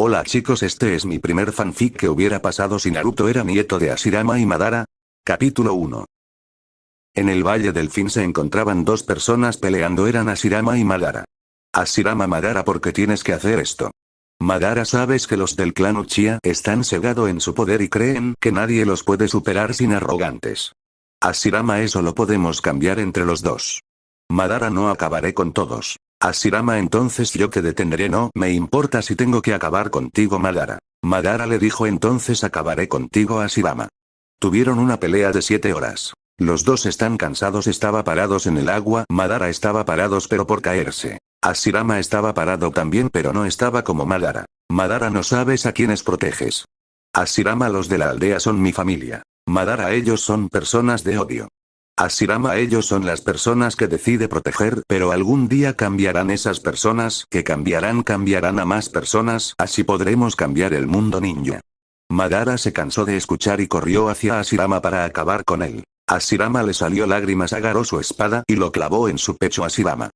Hola chicos este es mi primer fanfic que hubiera pasado si Naruto era nieto de Ashirama y Madara. Capítulo 1. En el Valle del Fin se encontraban dos personas peleando eran Ashirama y Madara. Ashirama Madara ¿por qué tienes que hacer esto? Madara sabes que los del clan Uchiha están cegados en su poder y creen que nadie los puede superar sin arrogantes. Ashirama eso lo podemos cambiar entre los dos. Madara no acabaré con todos. Ashirama entonces yo te detendré no me importa si tengo que acabar contigo Madara. Madara le dijo entonces acabaré contigo Ashirama. Tuvieron una pelea de siete horas. Los dos están cansados estaba parados en el agua Madara estaba parados pero por caerse. Ashirama estaba parado también pero no estaba como Madara. Madara no sabes a quiénes proteges. Ashirama los de la aldea son mi familia. Madara ellos son personas de odio. Ashirama ellos son las personas que decide proteger pero algún día cambiarán esas personas que cambiarán cambiarán a más personas así podremos cambiar el mundo ninja. Madara se cansó de escuchar y corrió hacia Ashirama para acabar con él. Ashirama le salió lágrimas agarró su espada y lo clavó en su pecho a Ashirama.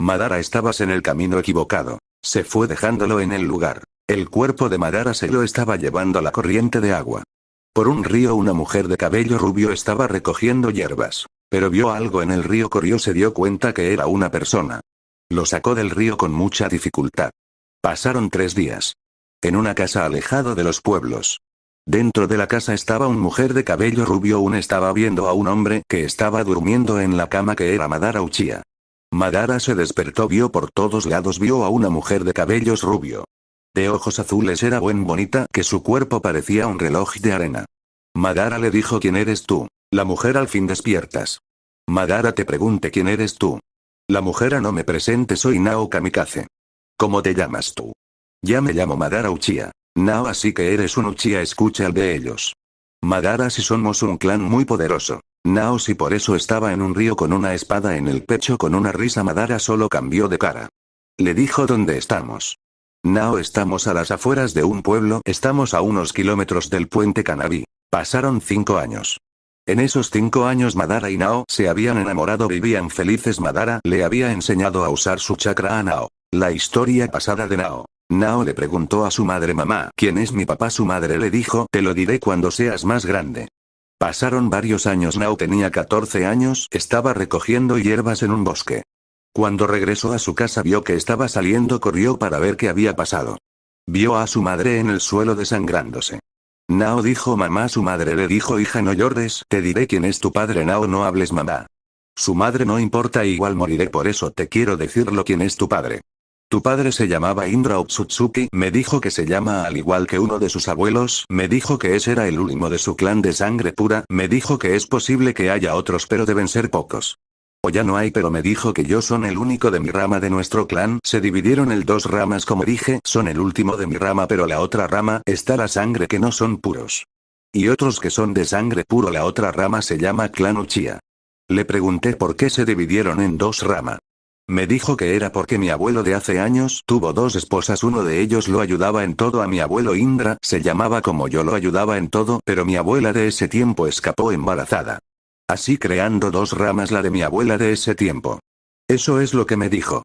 Madara estabas en el camino equivocado. Se fue dejándolo en el lugar. El cuerpo de Madara se lo estaba llevando la corriente de agua. Por un río una mujer de cabello rubio estaba recogiendo hierbas. Pero vio algo en el río corrió se dio cuenta que era una persona. Lo sacó del río con mucha dificultad. Pasaron tres días. En una casa alejado de los pueblos. Dentro de la casa estaba una mujer de cabello rubio un estaba viendo a un hombre que estaba durmiendo en la cama que era Madara Uchiha. Madara se despertó vio por todos lados vio a una mujer de cabellos rubio de ojos azules era buen bonita que su cuerpo parecía un reloj de arena. Madara le dijo ¿quién eres tú? La mujer al fin despiertas. Madara te pregunte ¿quién eres tú? La mujer no me presente soy Nao Kamikaze. ¿Cómo te llamas tú? Ya me llamo Madara Uchiha. Nao así que eres un Uchiha escucha el de ellos. Madara si somos un clan muy poderoso. Nao si por eso estaba en un río con una espada en el pecho con una risa Madara solo cambió de cara. Le dijo dónde estamos. Nao estamos a las afueras de un pueblo, estamos a unos kilómetros del puente Canabi. Pasaron cinco años. En esos cinco años Madara y Nao se habían enamorado vivían felices Madara le había enseñado a usar su chakra a Nao. La historia pasada de Nao. Nao le preguntó a su madre mamá ¿quién es mi papá? Su madre le dijo te lo diré cuando seas más grande. Pasaron varios años Nao tenía 14 años estaba recogiendo hierbas en un bosque. Cuando regresó a su casa vio que estaba saliendo corrió para ver qué había pasado. Vio a su madre en el suelo desangrándose. Nao dijo mamá su madre le dijo hija no llores, te diré quién es tu padre Nao no hables mamá. Su madre no importa igual moriré por eso te quiero decirlo quién es tu padre. Tu padre se llamaba Indra Otsutsuki, me dijo que se llama al igual que uno de sus abuelos, me dijo que ese era el último de su clan de sangre pura, me dijo que es posible que haya otros pero deben ser pocos. Ya no hay pero me dijo que yo son el único de mi rama de nuestro clan, se dividieron en dos ramas como dije, son el último de mi rama pero la otra rama, está la sangre que no son puros. Y otros que son de sangre puro la otra rama se llama clan Uchiha. Le pregunté por qué se dividieron en dos ramas. Me dijo que era porque mi abuelo de hace años tuvo dos esposas uno de ellos lo ayudaba en todo a mi abuelo Indra, se llamaba como yo lo ayudaba en todo pero mi abuela de ese tiempo escapó embarazada. Así creando dos ramas la de mi abuela de ese tiempo. Eso es lo que me dijo.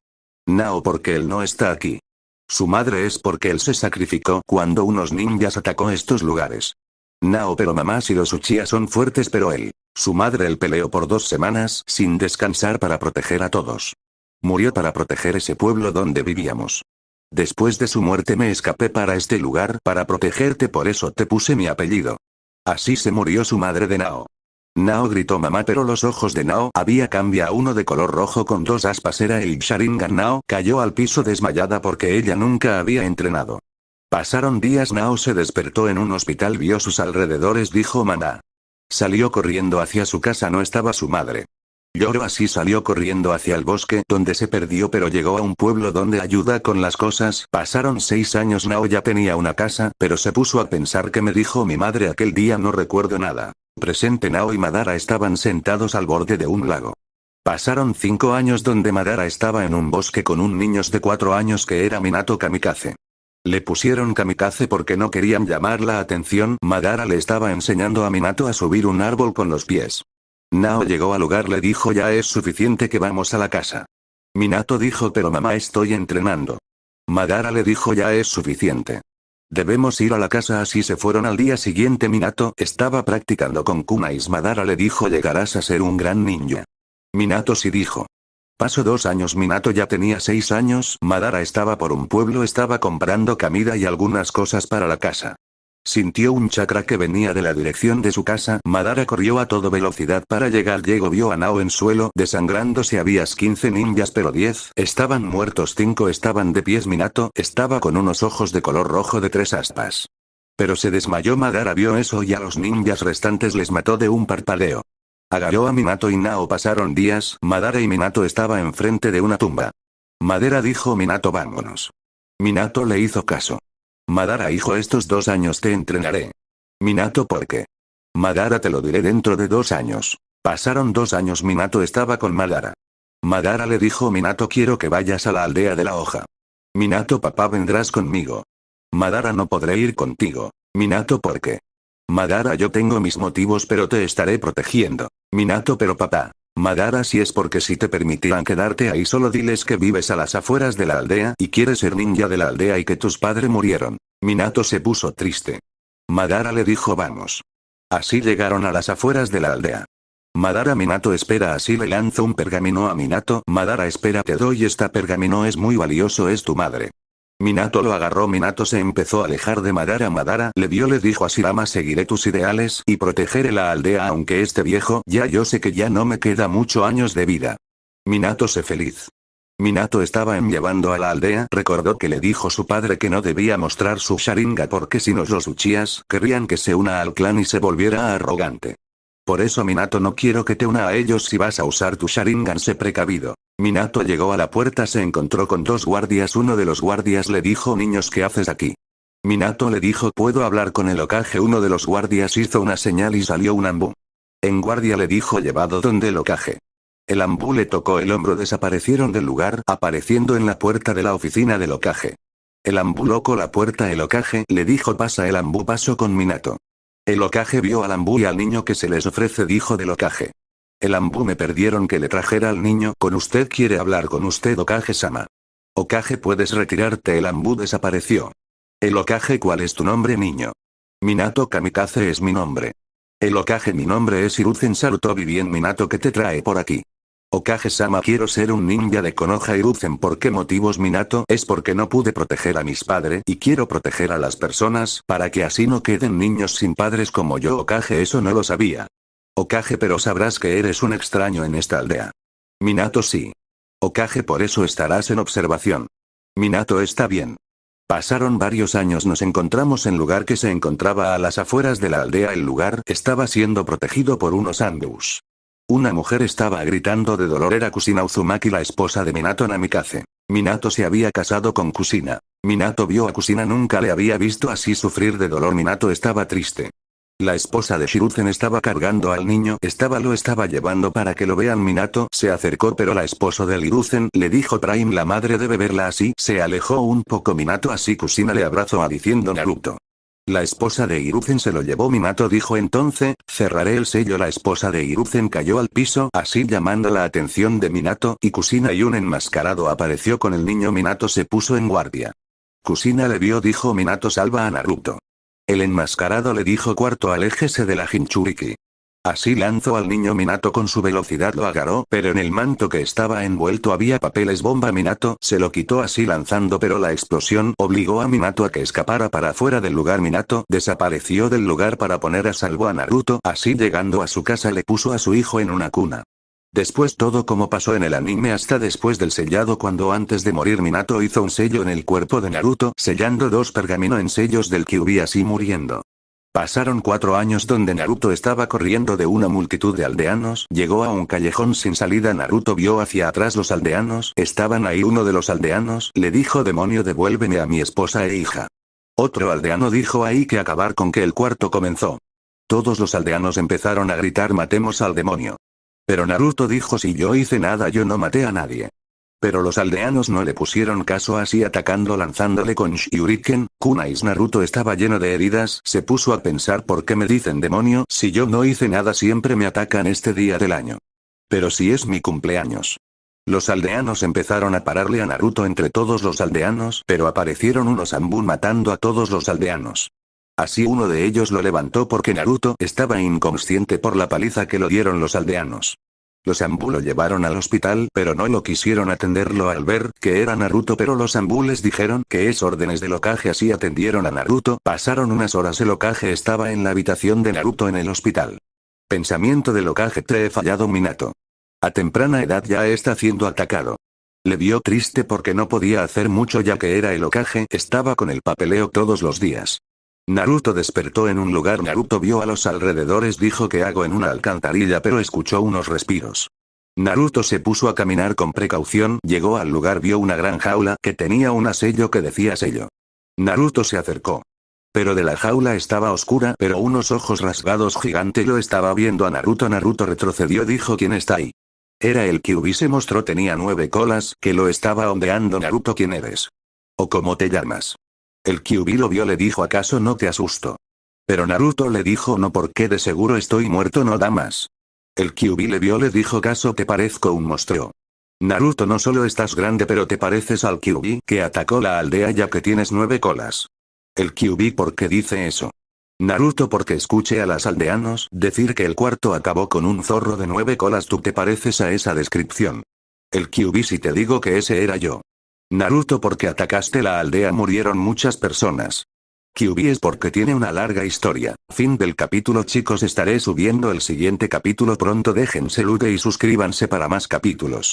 Nao porque él no está aquí. Su madre es porque él se sacrificó cuando unos ninjas atacó estos lugares. Nao pero mamá y los Uchiha son fuertes pero él. Su madre él peleó por dos semanas sin descansar para proteger a todos. Murió para proteger ese pueblo donde vivíamos. Después de su muerte me escapé para este lugar para protegerte por eso te puse mi apellido. Así se murió su madre de Nao. Nao gritó mamá pero los ojos de Nao había cambia uno de color rojo con dos aspas era el Sharingan Nao cayó al piso desmayada porque ella nunca había entrenado. Pasaron días Nao se despertó en un hospital vio sus alrededores dijo mamá. Salió corriendo hacia su casa no estaba su madre. Lloró así salió corriendo hacia el bosque donde se perdió pero llegó a un pueblo donde ayuda con las cosas. Pasaron seis años Nao ya tenía una casa pero se puso a pensar que me dijo mi madre aquel día no recuerdo nada. Presente Nao y Madara estaban sentados al borde de un lago. Pasaron cinco años donde Madara estaba en un bosque con un niño de cuatro años que era Minato Kamikaze. Le pusieron kamikaze porque no querían llamar la atención, Madara le estaba enseñando a Minato a subir un árbol con los pies. Nao llegó al lugar le dijo ya es suficiente que vamos a la casa. Minato dijo pero mamá estoy entrenando. Madara le dijo ya es suficiente. Debemos ir a la casa así se fueron al día siguiente Minato estaba practicando con Kunais Madara le dijo llegarás a ser un gran ninja. Minato sí dijo. Pasó dos años Minato ya tenía seis años, Madara estaba por un pueblo estaba comprando comida y algunas cosas para la casa. Sintió un chakra que venía de la dirección de su casa, Madara corrió a toda velocidad para llegar llegó vio a Nao en suelo desangrándose habías 15 ninjas pero 10 estaban muertos 5 estaban de pies Minato estaba con unos ojos de color rojo de tres aspas. Pero se desmayó Madara vio eso y a los ninjas restantes les mató de un parpadeo. Agarró a Minato y Nao pasaron días, Madara y Minato estaba enfrente de una tumba. Madera dijo Minato vámonos. Minato le hizo caso. Madara hijo estos dos años te entrenaré. Minato ¿por qué? Madara te lo diré dentro de dos años. Pasaron dos años Minato estaba con Madara. Madara le dijo Minato quiero que vayas a la aldea de la hoja. Minato papá vendrás conmigo. Madara no podré ir contigo. Minato ¿por qué? Madara yo tengo mis motivos pero te estaré protegiendo. Minato pero papá. Madara si es porque si te permitirán quedarte ahí solo diles que vives a las afueras de la aldea y quieres ser ninja de la aldea y que tus padres murieron. Minato se puso triste. Madara le dijo vamos. Así llegaron a las afueras de la aldea. Madara Minato espera así le lanzo un pergamino a Minato. Madara espera te doy esta pergamino es muy valioso es tu madre. Minato lo agarró Minato se empezó a alejar de Madara Madara le dio le dijo a Shirama seguiré tus ideales y protegeré la aldea aunque esté viejo ya yo sé que ya no me queda mucho años de vida. Minato se feliz. Minato estaba en llevando a la aldea recordó que le dijo su padre que no debía mostrar su Sharinga porque si no los Uchías querrían que se una al clan y se volviera arrogante. Por eso Minato no quiero que te una a ellos si vas a usar tu Sharingan sé precavido. Minato llegó a la puerta se encontró con dos guardias uno de los guardias le dijo niños ¿qué haces aquí? Minato le dijo puedo hablar con el ocaje uno de los guardias hizo una señal y salió un ambú. En guardia le dijo llevado donde el ocaje. El ambú le tocó el hombro desaparecieron del lugar apareciendo en la puerta de la oficina del ocaje. El ambú loco la puerta el ocaje le dijo pasa el ambú pasó con Minato. El ocaje vio al ambú y al niño que se les ofrece dijo del ocaje. El ambú me perdieron que le trajera al niño con usted quiere hablar con usted Okage-sama. Okage puedes retirarte el ambú desapareció. El Okage ¿cuál es tu nombre niño? Minato Kamikaze es mi nombre. El Okage mi nombre es Hiruzen Sarutobi bien Minato que te trae por aquí. Okage-sama quiero ser un ninja de Konoha Hiruzen ¿por qué motivos Minato? Es porque no pude proteger a mis padres y quiero proteger a las personas para que así no queden niños sin padres como yo Okage eso no lo sabía. Okage pero sabrás que eres un extraño en esta aldea. Minato sí. Okage por eso estarás en observación. Minato está bien. Pasaron varios años nos encontramos en lugar que se encontraba a las afueras de la aldea el lugar estaba siendo protegido por unos ambus. Una mujer estaba gritando de dolor era Kusina Uzumaki la esposa de Minato Namikaze. Minato se había casado con Kusina. Minato vio a Kusina nunca le había visto así sufrir de dolor Minato estaba triste. La esposa de Shiruzen estaba cargando al niño, estaba lo estaba llevando para que lo vean Minato se acercó pero la esposa de Hiruzen le dijo Prime la madre debe verla así, se alejó un poco Minato así Kusina le abrazó a diciendo Naruto. La esposa de Hiruzen se lo llevó Minato dijo entonces, cerraré el sello la esposa de Hiruzen cayó al piso así llamando la atención de Minato y Kusina y un enmascarado apareció con el niño Minato se puso en guardia. Kusina le vio dijo Minato salva a Naruto. El enmascarado le dijo cuarto aléjese de la Jinchuriki. Así lanzó al niño Minato con su velocidad lo agarró pero en el manto que estaba envuelto había papeles bomba Minato se lo quitó así lanzando pero la explosión obligó a Minato a que escapara para afuera del lugar Minato desapareció del lugar para poner a salvo a Naruto así llegando a su casa le puso a su hijo en una cuna. Después todo como pasó en el anime hasta después del sellado cuando antes de morir Minato hizo un sello en el cuerpo de Naruto sellando dos pergamino en sellos del Kyuubi así muriendo. Pasaron cuatro años donde Naruto estaba corriendo de una multitud de aldeanos, llegó a un callejón sin salida Naruto vio hacia atrás los aldeanos, estaban ahí uno de los aldeanos, le dijo demonio devuélveme a mi esposa e hija. Otro aldeano dijo ahí que acabar con que el cuarto comenzó. Todos los aldeanos empezaron a gritar matemos al demonio. Pero Naruto dijo si yo hice nada yo no maté a nadie. Pero los aldeanos no le pusieron caso así atacando lanzándole con Shiuriken, Kunais Naruto estaba lleno de heridas, se puso a pensar por qué me dicen demonio si yo no hice nada siempre me atacan este día del año. Pero si es mi cumpleaños. Los aldeanos empezaron a pararle a Naruto entre todos los aldeanos, pero aparecieron unos Ambun matando a todos los aldeanos. Así uno de ellos lo levantó porque Naruto estaba inconsciente por la paliza que lo dieron los aldeanos. Los Ambu lo llevaron al hospital pero no lo quisieron atenderlo al ver que era Naruto pero los Ambu les dijeron que es órdenes del Okage así atendieron a Naruto, pasaron unas horas el Okage estaba en la habitación de Naruto en el hospital. Pensamiento del Okage te fallado Minato. A temprana edad ya está siendo atacado. Le vio triste porque no podía hacer mucho ya que era el Okage, estaba con el papeleo todos los días. Naruto despertó en un lugar Naruto vio a los alrededores dijo que hago en una alcantarilla pero escuchó unos respiros. Naruto se puso a caminar con precaución, llegó al lugar vio una gran jaula que tenía un sello que decía sello. Naruto se acercó. Pero de la jaula estaba oscura pero unos ojos rasgados gigante lo estaba viendo a Naruto Naruto retrocedió dijo ¿quién está ahí? Era el Kyuubi se mostró tenía nueve colas, que lo estaba ondeando Naruto ¿quién eres? ¿O cómo te llamas? El Kyuubi lo vio le dijo ¿acaso no te asusto? Pero Naruto le dijo no porque de seguro estoy muerto no da más. El Kyuubi le vio le dijo ¿acaso te parezco un monstruo? Naruto no solo estás grande pero te pareces al Kyuubi que atacó la aldea ya que tienes nueve colas. El Kyuubi ¿por qué dice eso? Naruto porque escuche a las aldeanos decir que el cuarto acabó con un zorro de nueve colas tú te pareces a esa descripción. El Kyuubi si te digo que ese era yo. Naruto porque atacaste la aldea murieron muchas personas. Kyuubi es porque tiene una larga historia. Fin del capítulo chicos estaré subiendo el siguiente capítulo pronto déjense like y suscríbanse para más capítulos.